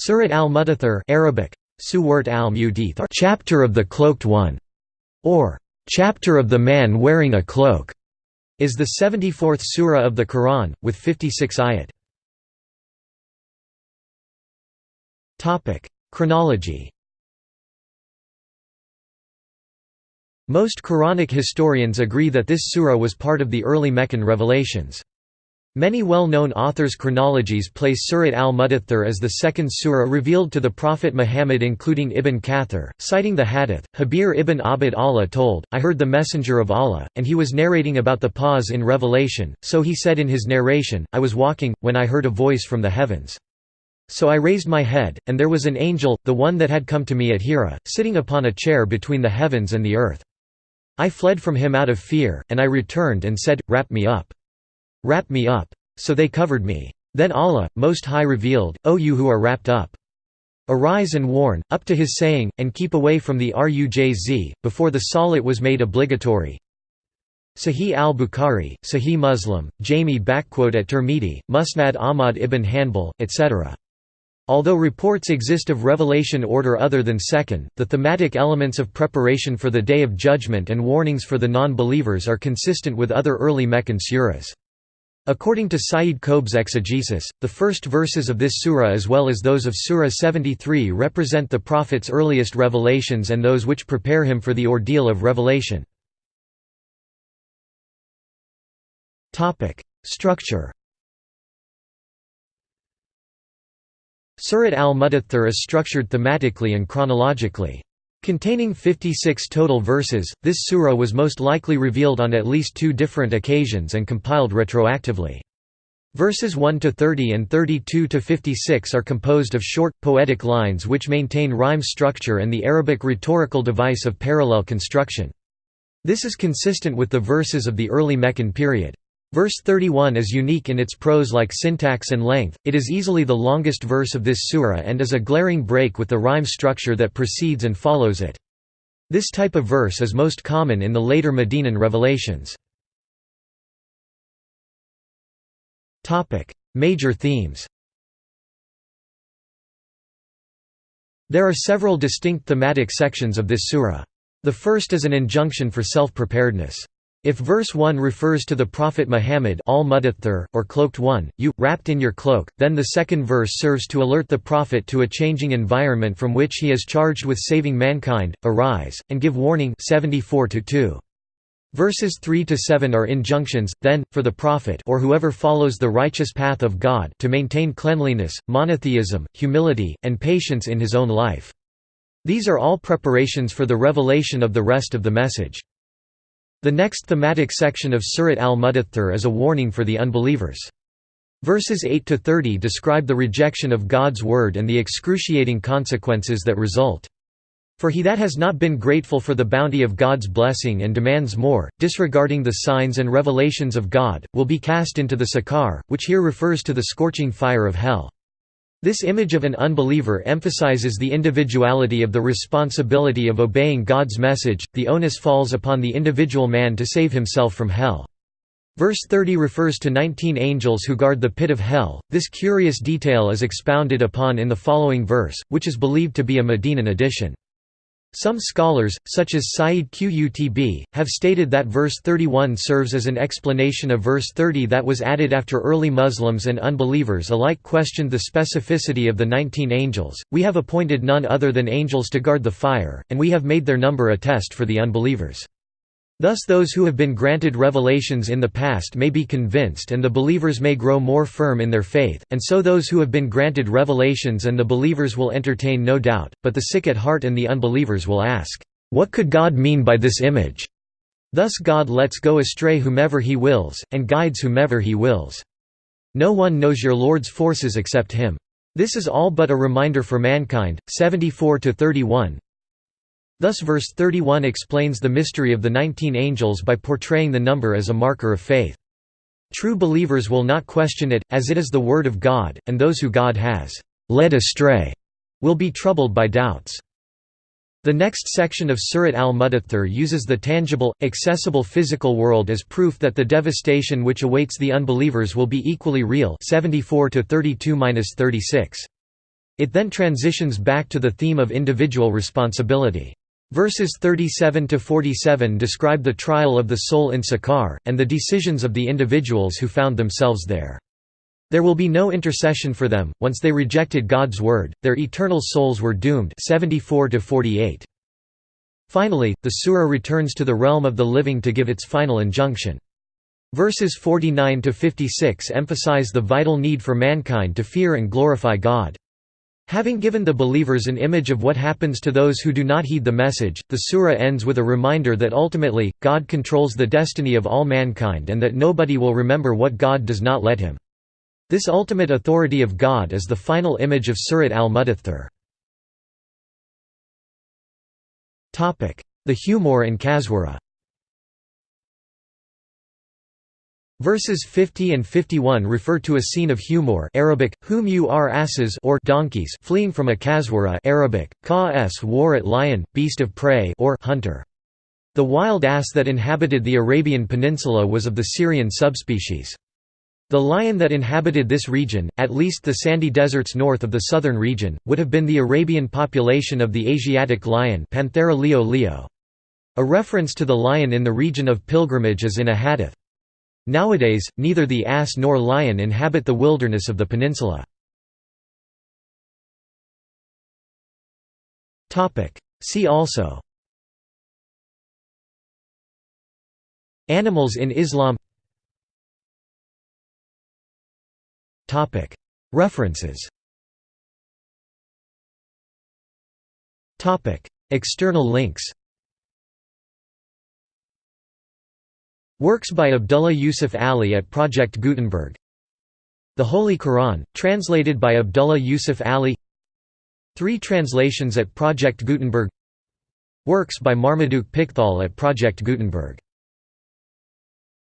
Surat al-Mudaththir Arabic, Suwart al chapter of the cloaked one, or chapter of the man wearing a cloak, is the 74th surah of the Quran, with 56 ayat. Chronology Most Quranic historians agree that this surah was part of the early Meccan revelations. Many well-known authors' chronologies place Surat al-Mudaththir as the second surah revealed to the Prophet Muhammad including Ibn Kathir, citing the hadith, Jabir ibn Abd Allah told, I heard the Messenger of Allah, and he was narrating about the pause in Revelation, so he said in his narration, I was walking, when I heard a voice from the heavens. So I raised my head, and there was an angel, the one that had come to me at Hira, sitting upon a chair between the heavens and the earth. I fled from him out of fear, and I returned and said, Wrap me up. Wrap me up. So they covered me. Then Allah, Most High revealed, O you who are wrapped up. Arise and warn, up to his saying, and keep away from the Rujz, before the salat was made obligatory. Sahih al-Bukhari, Sahih Muslim, Jami at Tirmidhi, Musnad Ahmad ibn Hanbal, etc. Although reports exist of revelation order other than second, the thematic elements of preparation for the Day of Judgment and warnings for the non-believers are consistent with other early Meccan suras. According to Sayyid Qutb's exegesis, the first verses of this surah as well as those of Surah 73 represent the Prophet's earliest revelations and those which prepare him for the ordeal of revelation. Structure Surat al-Mudaththir is structured thematically and chronologically. Containing 56 total verses, this surah was most likely revealed on at least two different occasions and compiled retroactively. Verses 1 to 30 and 32 to 56 are composed of short, poetic lines which maintain rhyme structure and the Arabic rhetorical device of parallel construction. This is consistent with the verses of the early Meccan period. Verse 31 is unique in its prose-like syntax and length, it is easily the longest verse of this surah and is a glaring break with the rhyme structure that precedes and follows it. This type of verse is most common in the later Medinan revelations. Major themes There are several distinct thematic sections of this surah. The first is an injunction for self-preparedness. If verse 1 refers to the Prophet Muhammad al or cloaked one, you, wrapped in your cloak, then the second verse serves to alert the Prophet to a changing environment from which he is charged with saving mankind, arise, and give warning 74 -2. Verses 3 to 7 are injunctions, then, for the prophet or whoever follows the righteous path of God to maintain cleanliness, monotheism, humility, and patience in his own life. These are all preparations for the revelation of the rest of the message. The next thematic section of Surat al-Mudaththir is a warning for the unbelievers. Verses 8 to 30 describe the rejection of God's word and the excruciating consequences that result. For he that has not been grateful for the bounty of God's blessing and demands more, disregarding the signs and revelations of God, will be cast into the sakar, which here refers to the scorching fire of hell. This image of an unbeliever emphasizes the individuality of the responsibility of obeying God's message, the onus falls upon the individual man to save himself from hell. Verse 30 refers to 19 angels who guard the pit of hell. This curious detail is expounded upon in the following verse, which is believed to be a Medinan addition. Some scholars, such as Sayyid Qutb, have stated that verse 31 serves as an explanation of verse 30 that was added after early Muslims and unbelievers alike questioned the specificity of the 19 angels. We have appointed none other than angels to guard the fire, and we have made their number a test for the unbelievers. Thus those who have been granted revelations in the past may be convinced and the believers may grow more firm in their faith, and so those who have been granted revelations and the believers will entertain no doubt, but the sick at heart and the unbelievers will ask, "'What could God mean by this image?' Thus God lets go astray whomever he wills, and guides whomever he wills. No one knows your Lord's forces except him. This is all but a reminder for mankind. 74 31 Thus verse 31 explains the mystery of the nineteen angels by portraying the number as a marker of faith. True believers will not question it, as it is the word of God, and those who God has led astray will be troubled by doubts. The next section of Surat al-Mudaththir uses the tangible, accessible physical world as proof that the devastation which awaits the unbelievers will be equally real 74 -32 -36. It then transitions back to the theme of individual responsibility. Verses 37–47 describe the trial of the soul in Sakar, and the decisions of the individuals who found themselves there. There will be no intercession for them, once they rejected God's word, their eternal souls were doomed 74 -48. Finally, the surah returns to the realm of the living to give its final injunction. Verses 49–56 emphasize the vital need for mankind to fear and glorify God. Having given the believers an image of what happens to those who do not heed the message, the surah ends with a reminder that ultimately, God controls the destiny of all mankind and that nobody will remember what God does not let him. This ultimate authority of God is the final image of Surat al-Mudaththir. The humor in Kazwara Verses 50 and 51 refer to a scene of humor Arabic, whom you are asses or donkeys fleeing from a kazwara Arabic, ka s warat lion, beast of prey or hunter. The wild ass that inhabited the Arabian Peninsula was of the Syrian subspecies. The lion that inhabited this region, at least the sandy deserts north of the southern region, would have been the Arabian population of the Asiatic lion Panthera leo leo. A reference to the lion in the region of pilgrimage is in a hadith. Nowadays, neither the ass nor lion inhabit the wilderness of the peninsula. See also. Animals in Islam. References. External links Works by Abdullah Yusuf Ali at Project Gutenberg. The Holy Quran, translated by Abdullah Yusuf Ali. Three translations at Project Gutenberg. Works by Marmaduke Pickthall at Project Gutenberg